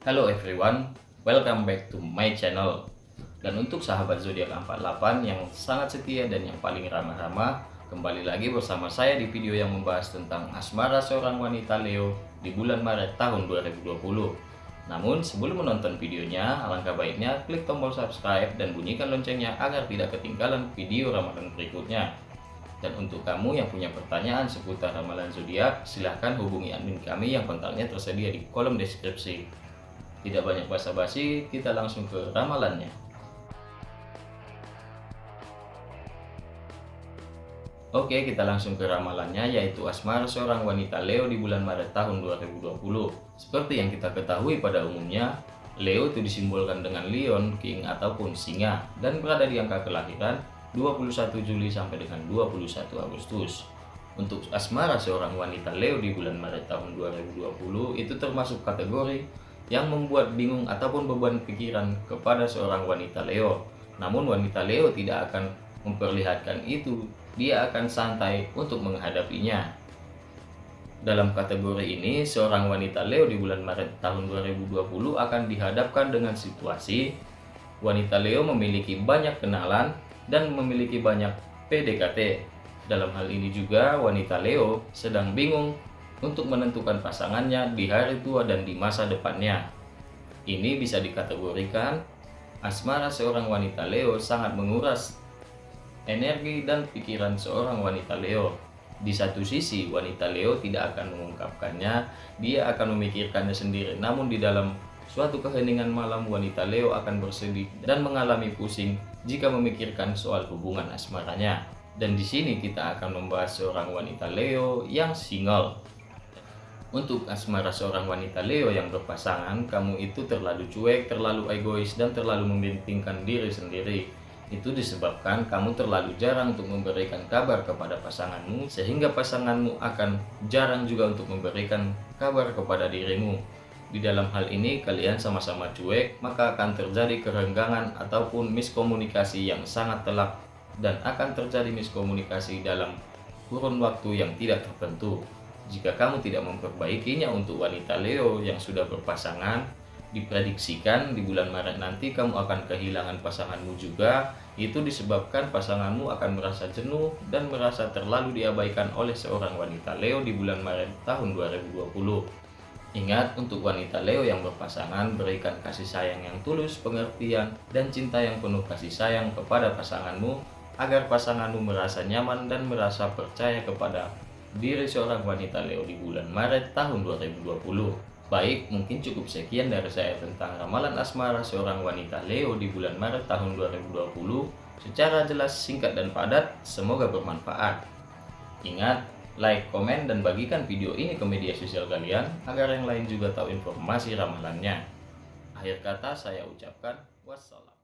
Hello everyone, welcome back to my channel. Dan untuk sahabat zodiak 48 yang sangat setia dan yang paling ramah-ramah, kembali lagi bersama saya di video yang membahas tentang asmara seorang wanita Leo di bulan Maret tahun 2020. Namun sebelum menonton videonya, alangkah baiknya klik tombol subscribe dan bunyikan loncengnya agar tidak ketinggalan video ramalan berikutnya. Dan untuk kamu yang punya pertanyaan seputar ramalan zodiak, silahkan hubungi admin kami yang kontaknya tersedia di kolom deskripsi. Tidak banyak basa-basi, kita langsung ke ramalannya. Oke, kita langsung ke ramalannya yaitu asmara seorang wanita Leo di bulan Maret tahun 2020. Seperti yang kita ketahui pada umumnya, Leo itu disimbolkan dengan Lion, King ataupun Singa dan berada di angka kelahiran 21 Juli sampai dengan 21 Agustus. Untuk asmara seorang wanita Leo di bulan Maret tahun 2020 itu termasuk kategori yang membuat bingung ataupun beban pikiran kepada seorang wanita Leo. Namun wanita Leo tidak akan memperlihatkan itu, dia akan santai untuk menghadapinya. Dalam kategori ini, seorang wanita Leo di bulan Maret tahun 2020 akan dihadapkan dengan situasi wanita Leo memiliki banyak kenalan dan memiliki banyak PDKT. Dalam hal ini juga wanita Leo sedang bingung untuk menentukan pasangannya di hari tua dan di masa depannya. Ini bisa dikategorikan asmara seorang wanita Leo sangat menguras energi dan pikiran seorang wanita Leo. Di satu sisi, wanita Leo tidak akan mengungkapkannya, dia akan memikirkannya sendiri. Namun di dalam suatu keheningan malam, wanita Leo akan bersedih dan mengalami pusing jika memikirkan soal hubungan asmaranya. Dan di sini kita akan membahas seorang wanita Leo yang single. Untuk asmara seorang wanita Leo yang berpasangan, kamu itu terlalu cuek, terlalu egois, dan terlalu mementingkan diri sendiri. Itu disebabkan kamu terlalu jarang untuk memberikan kabar kepada pasanganmu, sehingga pasanganmu akan jarang juga untuk memberikan kabar kepada dirimu. Di dalam hal ini kalian sama-sama cuek, maka akan terjadi kerenggangan ataupun miskomunikasi yang sangat telak dan akan terjadi miskomunikasi dalam kurun waktu yang tidak tertentu. Jika kamu tidak memperbaikinya untuk wanita Leo yang sudah berpasangan, diprediksikan di bulan Maret nanti kamu akan kehilangan pasanganmu juga. Itu disebabkan pasanganmu akan merasa jenuh dan merasa terlalu diabaikan oleh seorang wanita Leo di bulan Maret tahun 2020. Ingat untuk wanita Leo yang berpasangan berikan kasih sayang yang tulus, pengertian, dan cinta yang penuh kasih sayang kepada pasanganmu agar pasanganmu merasa nyaman dan merasa percaya kepada diri seorang wanita Leo di bulan Maret tahun 2020. Baik, mungkin cukup sekian dari saya tentang ramalan asmara seorang wanita Leo di bulan Maret tahun 2020 secara jelas, singkat, dan padat. Semoga bermanfaat. Ingat, like, komen, dan bagikan video ini ke media sosial kalian agar yang lain juga tahu informasi ramalannya. Akhir kata saya ucapkan wassalam.